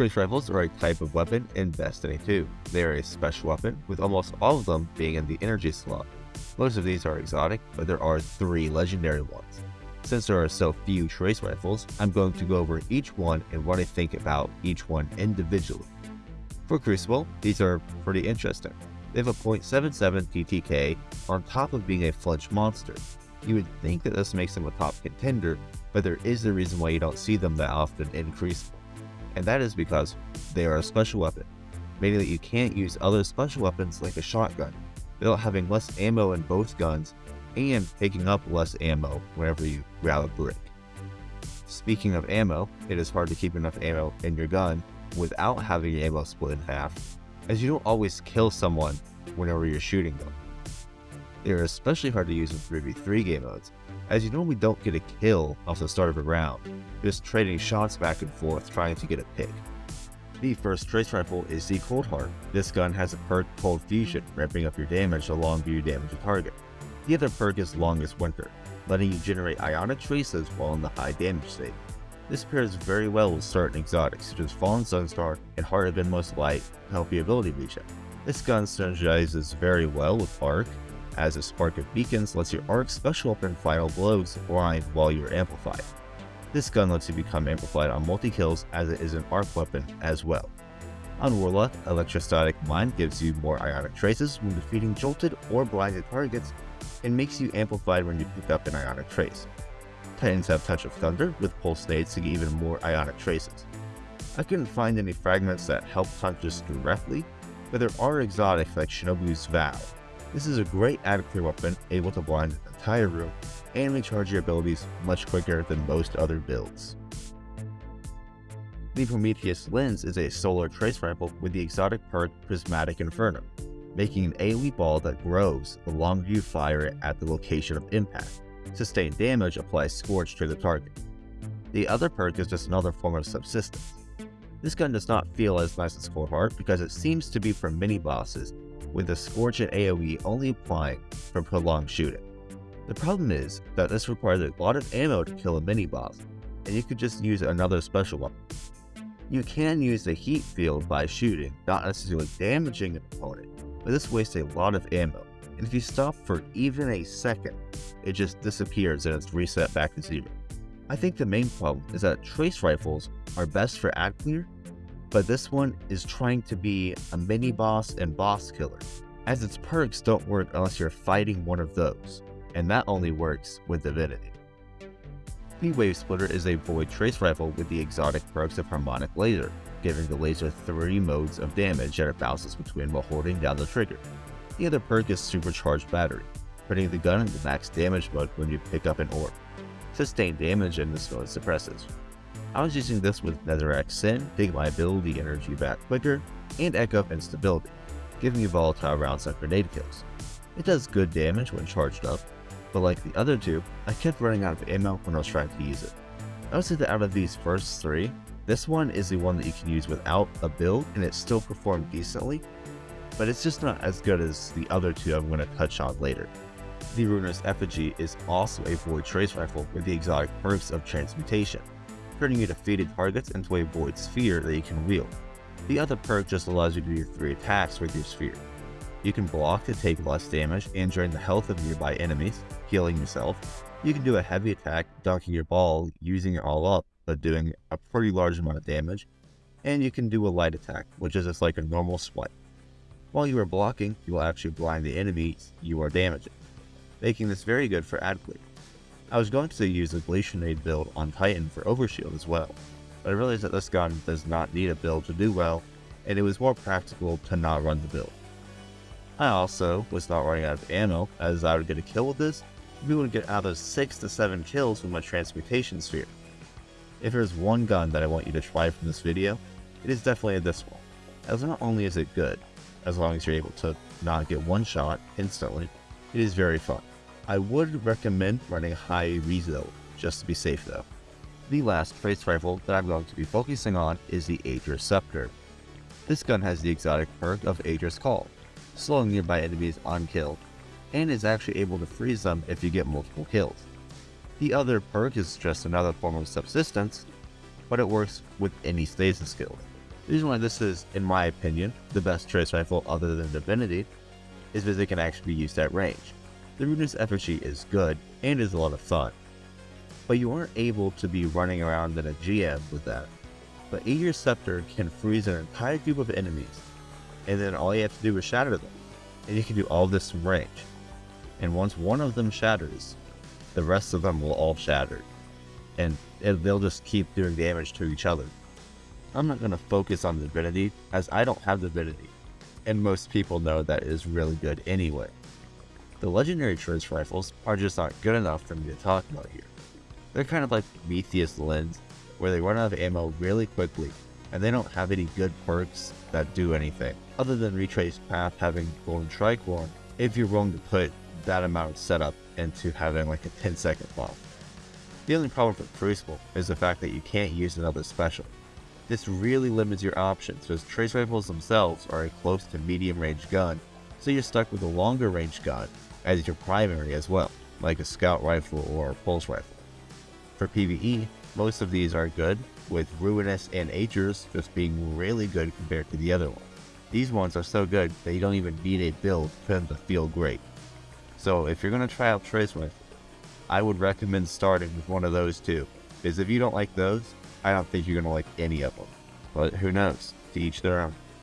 Trace rifles are a type of weapon in Destiny 2. They are a special weapon, with almost all of them being in the energy slot. Most of these are exotic, but there are three legendary ones. Since there are so few trace rifles, I'm going to go over each one and what I think about each one individually. For Crucible, these are pretty interesting. They have a .77 TTK on top of being a flinch monster. You would think that this makes them a top contender, but there is a reason why you don't see them that often in Crucible. And that is because they are a special weapon, meaning that you can't use other special weapons like a shotgun, without having less ammo in both guns and taking up less ammo whenever you grab a brick. Speaking of ammo, it is hard to keep enough ammo in your gun without having your ammo split in half, as you don't always kill someone whenever you're shooting them. They are especially hard to use in 3v3 game modes, as you normally don't get a kill off the start of a round, just trading shots back and forth trying to get a pick. The first trace rifle is the Cold Heart. This gun has a perk Cold Fusion, ramping up your damage the longer you damage a target. The other perk is Longest Winter, letting you generate ionic traces while in the high damage state. This pairs very well with certain exotics such as Fallen Sunstar and Heart of Inmost Light to help your ability regen. This gun synergizes very well with Arc, as a Spark of Beacons lets your Arc special weapon Final Blows blind while you're amplified. This gun lets you become amplified on multi-kills as it is an arc weapon as well. On Warlock, Electrostatic Mind gives you more ionic traces when defeating jolted or blinded targets and makes you amplified when you pick up an ionic trace. Titans have Touch of Thunder with Pulse Nades to get even more ionic traces. I couldn't find any fragments that help touches directly, but there are exotics like Shinobu's Vow. This is a great ad clear weapon able to blind an entire room and recharge your abilities much quicker than most other builds. The Prometheus Lens is a solar trace rifle with the exotic perk Prismatic Inferno, making an AoE ball that grows the longer you fire it at the location of impact. Sustained damage applies Scorch to the target. The other perk is just another form of subsistence. This gun does not feel as nice as Cold Heart because it seems to be for mini-bosses, with the Scorch and AoE only applying for prolonged shooting. The problem is that this requires a lot of ammo to kill a mini-boss, and you could just use another special weapon. You can use the heat field by shooting, not necessarily damaging an opponent, but this wastes a lot of ammo, and if you stop for even a second, it just disappears and it's reset back to zero. I think the main problem is that trace rifles are best for ad clear, but this one is trying to be a mini boss and boss killer, as its perks don't work unless you're fighting one of those, and that only works with Divinity. The Wave Splitter is a void trace rifle with the exotic perks of Harmonic Laser, giving the laser 3 modes of damage that it bounces between while holding down the trigger. The other perk is Supercharged Battery, putting the gun into max damage mode when you pick up an orb. Sustained damage in this mode suppresses. I was using this with Nezarec's Sin get my ability energy back quicker, and Echo Instability, giving you volatile rounds and grenade kills. It does good damage when charged up, but like the other two, I kept running out of ammo when I was trying to use it. I would say that out of these first three, this one is the one that you can use without a build and it still performed decently, but it's just not as good as the other two I'm going to touch on later. The Ruinous Effigy is also a Void Trace Rifle with the exotic perks of Transmutation, turning your defeated targets into a Void Sphere that you can wield. The other perk just allows you to do 3 attacks with your sphere. You can block to take less damage and drain the health of nearby enemies, healing yourself. You can do a heavy attack, dunking your ball, using it all up, but doing a pretty large amount of damage. And you can do a light attack, which is just like a normal swipe. While you are blocking, you will actually blind the enemies you are damaging, making this very good for ad clear. I was going to use a Glacianade build on Titan for Overshield as well, but I realized that this gun does not need a build to do well, and it was more practical to not run the build. I also was not running out of ammo, as I would get a kill with this, we would get out of 6 to 7 kills with my Transmutation Sphere. If there's one gun that I want you to try from this video, it is definitely this one, as not only is it good, as long as you're able to not get one shot instantly, it is very fun. I would recommend running high rezo, just to be safe though. The last trace rifle that I'm going to be focusing on is the Ager's Scepter. This gun has the exotic perk of Ager's Call, slowing nearby enemies on kill, and is actually able to freeze them if you get multiple kills. The other perk is just another form of subsistence, but it works with any stasis skill. The reason why this is, in my opinion, the best trace rifle other than Divinity is because it can actually be used at range. The Ruinous Effigy is good and is a lot of fun, but you aren't able to be running around in a GM with that. But Ager's Scepter can freeze an entire group of enemies, and then all you have to do is shatter them, and you can do all this from range. And once one of them shatters, the rest of them will all shatter, and they'll just keep doing damage to each other. I'm not going to focus on the Divinity, as I don't have Divinity, and most people know that is really good anyway. The legendary trace rifles are just not good enough for me to talk about here. They're kind of like Prometheus Lens, where they run out of ammo really quickly, and they don't have any good perks that do anything, other than Retraced Path having Golden Tricorn, if you're willing to put that amount of setup into having like a 10 second bomb. The only problem for Crucible is the fact that you can't use another special. This really limits your options because trace rifles themselves are a close to medium range gun, so you're stuck with a longer range gun as your primary as well, like a scout rifle or a pulse rifle. For PvE, most of these are good, with Ruinous and Ager's just being really good compared to the other one. These ones are so good that you don't even need a build for them to feel great. So if you're going to try out Trace Rifle, I would recommend starting with one of those two, because if you don't like those, I don't think you're going to like any of them. But who knows? To each their own.